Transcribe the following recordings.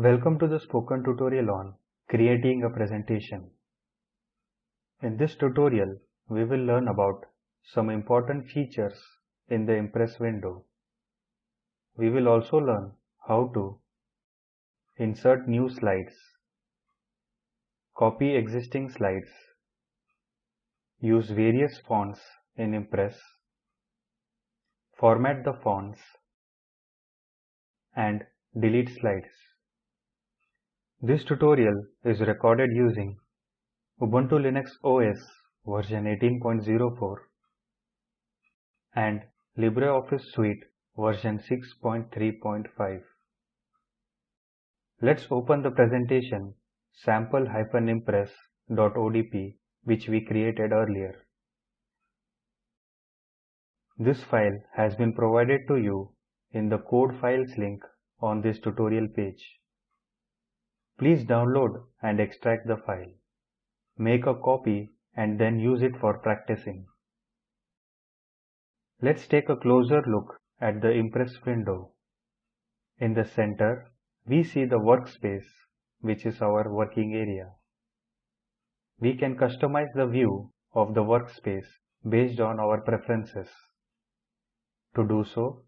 Welcome to the spoken tutorial on creating a presentation. In this tutorial, we will learn about some important features in the Impress window. We will also learn how to insert new slides, copy existing slides, use various fonts in Impress, format the fonts, and delete slides. This tutorial is recorded using Ubuntu Linux OS version 18.04 and LibreOffice Suite version 6.3.5. Let's open the presentation sample-impress.odp which we created earlier. This file has been provided to you in the code files link on this tutorial page. Please download and extract the file. Make a copy and then use it for practicing. Let's take a closer look at the Impress window. In the center, we see the workspace, which is our working area. We can customize the view of the workspace based on our preferences. To do so,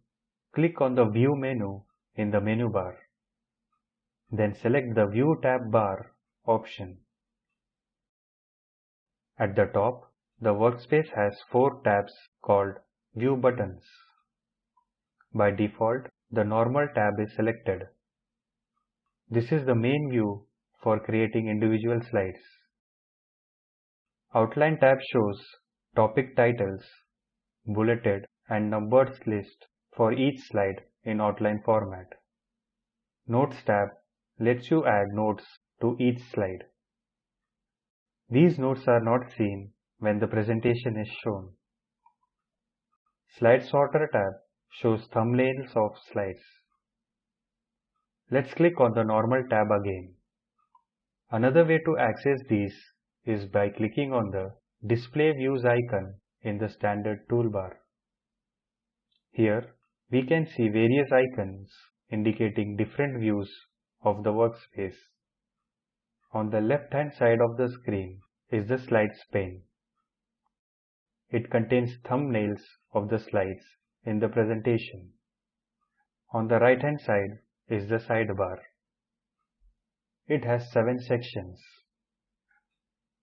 click on the View menu in the menu bar. Then select the View tab bar option. At the top, the workspace has four tabs called View buttons. By default, the Normal tab is selected. This is the main view for creating individual slides. Outline tab shows topic titles, bulleted and numbered list for each slide in outline format. Notes tab lets you add notes to each slide. These notes are not seen when the presentation is shown. Slide Sorter tab shows thumbnails of slides. Let's click on the Normal tab again. Another way to access these is by clicking on the Display Views icon in the standard toolbar. Here, we can see various icons indicating different views of the workspace. On the left hand side of the screen is the slides pane. It contains thumbnails of the slides in the presentation. On the right hand side is the sidebar. It has seven sections.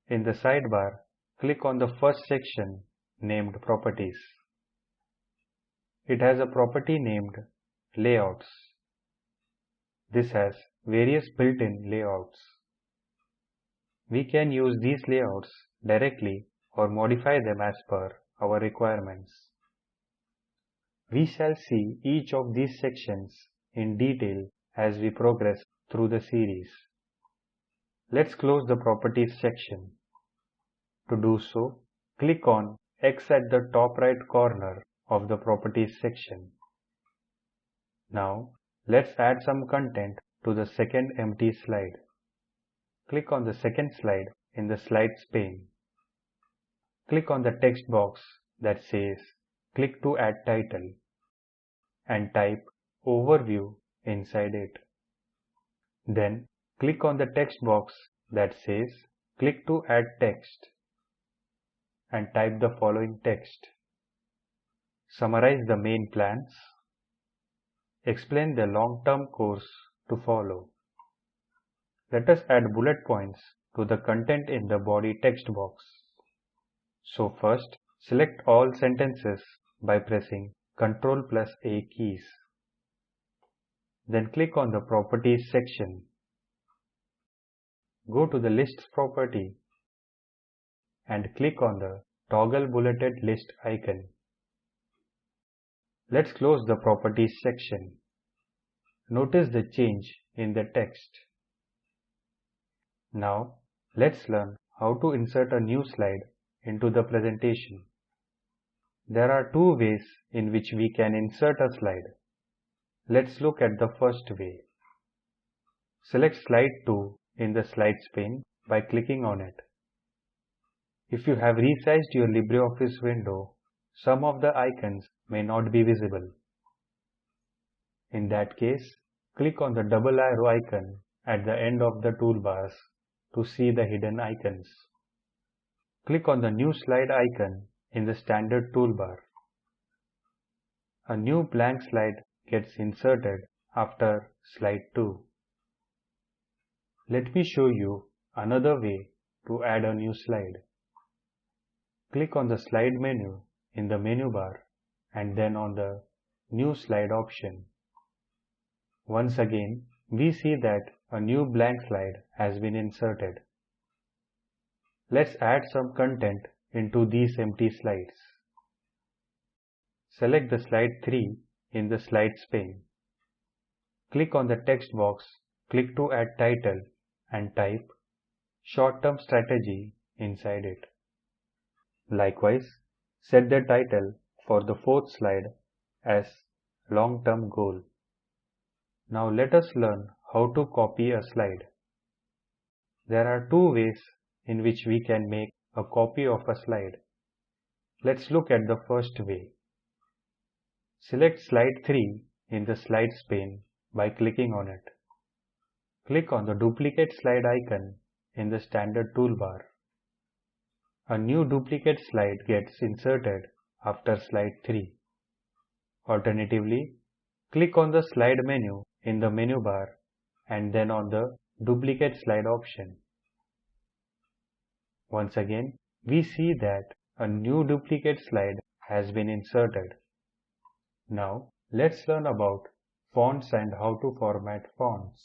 In the sidebar, click on the first section named Properties. It has a property named Layouts. This has various built-in layouts. We can use these layouts directly or modify them as per our requirements. We shall see each of these sections in detail as we progress through the series. Let's close the Properties section. To do so, click on X at the top right corner of the Properties section. Now, let's add some content to the second empty slide. Click on the second slide in the Slides pane. Click on the text box that says Click to add title and type Overview inside it. Then click on the text box that says Click to add text and type the following text. Summarize the main plans. Explain the long-term course to follow. Let us add bullet points to the content in the body text box. So first, select all sentences by pressing Ctrl plus A keys. Then click on the Properties section. Go to the Lists property and click on the Toggle Bulleted List icon. Let's close the Properties section. Notice the change in the text. Now, let's learn how to insert a new slide into the presentation. There are two ways in which we can insert a slide. Let's look at the first way. Select Slide 2 in the Slides pane by clicking on it. If you have resized your LibreOffice window, some of the icons may not be visible. In that case, click on the double arrow icon at the end of the toolbars to see the hidden icons. Click on the new slide icon in the standard toolbar. A new blank slide gets inserted after slide 2. Let me show you another way to add a new slide. Click on the slide menu in the menu bar and then on the new slide option. Once again, we see that a new blank slide has been inserted. Let's add some content into these empty slides. Select the slide 3 in the slides pane. Click on the text box, click to add title and type short-term strategy inside it. Likewise, set the title for the fourth slide as long-term goal. Now let us learn how to copy a slide. There are two ways in which we can make a copy of a slide. Let's look at the first way. Select slide 3 in the slides pane by clicking on it. Click on the duplicate slide icon in the standard toolbar. A new duplicate slide gets inserted after slide 3. Alternatively, click on the slide menu in the menu bar and then on the duplicate slide option. Once again, we see that a new duplicate slide has been inserted. Now, let's learn about fonts and how to format fonts.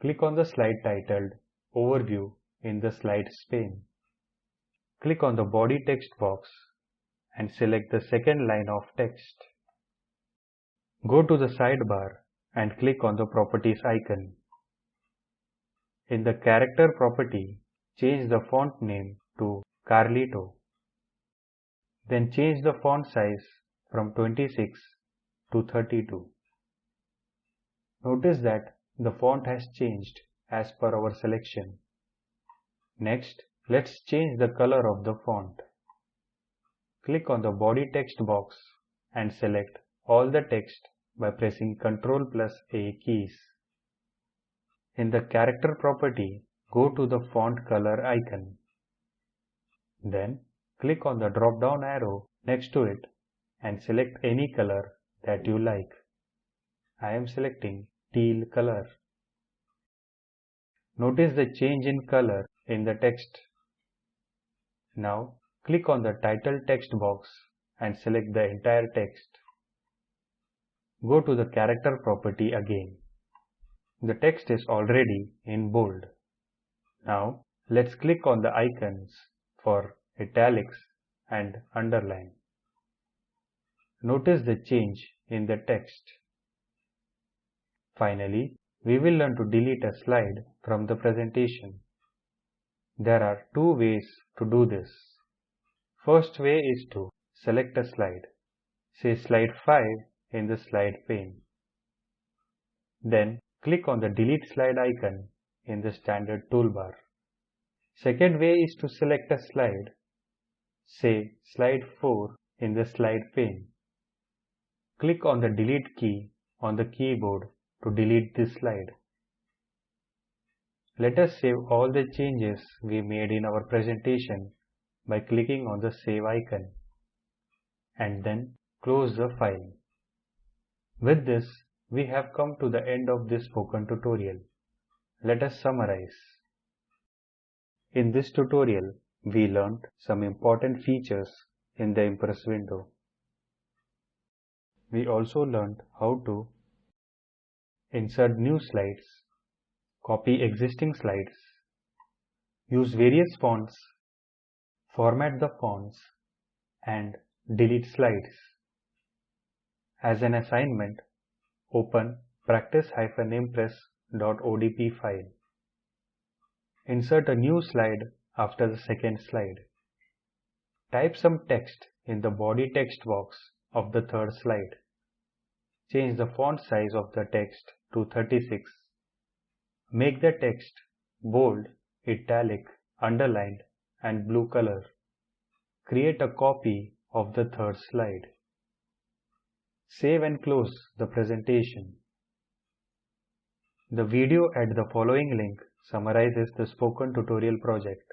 Click on the slide titled Overview in the Slides pane. Click on the body text box and select the second line of text. Go to the sidebar and click on the Properties icon. In the Character property, change the font name to Carlito. Then change the font size from 26 to 32. Notice that the font has changed as per our selection. Next, let's change the color of the font. Click on the body text box and select all the text by pressing Ctrl plus A keys. In the character property, go to the font color icon. Then click on the drop down arrow next to it and select any color that you like. I am selecting teal color. Notice the change in color in the text. Now click on the title text box and select the entire text. Go to the character property again. The text is already in bold. Now let's click on the icons for italics and underline. Notice the change in the text. Finally, we will learn to delete a slide from the presentation. There are two ways to do this. First way is to select a slide. Say slide 5 in the slide pane. Then click on the delete slide icon in the standard toolbar. Second way is to select a slide, say slide 4 in the slide pane. Click on the delete key on the keyboard to delete this slide. Let us save all the changes we made in our presentation by clicking on the save icon and then close the file. With this, we have come to the end of this spoken tutorial. Let us summarize. In this tutorial, we learned some important features in the Impress window. We also learned how to insert new slides, copy existing slides, use various fonts, format the fonts, and delete slides. As an assignment, open practice-impress.odp file. Insert a new slide after the second slide. Type some text in the body text box of the third slide. Change the font size of the text to 36. Make the text bold, italic, underlined and blue color. Create a copy of the third slide. Save and close the presentation. The video at the following link summarizes the spoken tutorial project.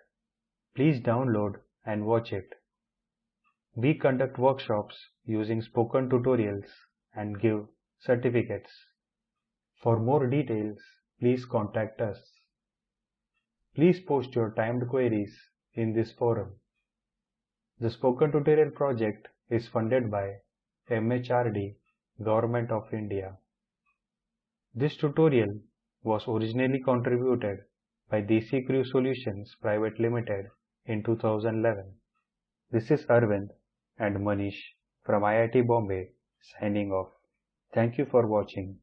Please download and watch it. We conduct workshops using spoken tutorials and give certificates. For more details, please contact us. Please post your timed queries in this forum. The Spoken Tutorial project is funded by MHRD, Government of India. This tutorial was originally contributed by Desi Crew Solutions Private Limited in 2011. This is Arvind and Manish from IIT Bombay signing off. Thank you for watching.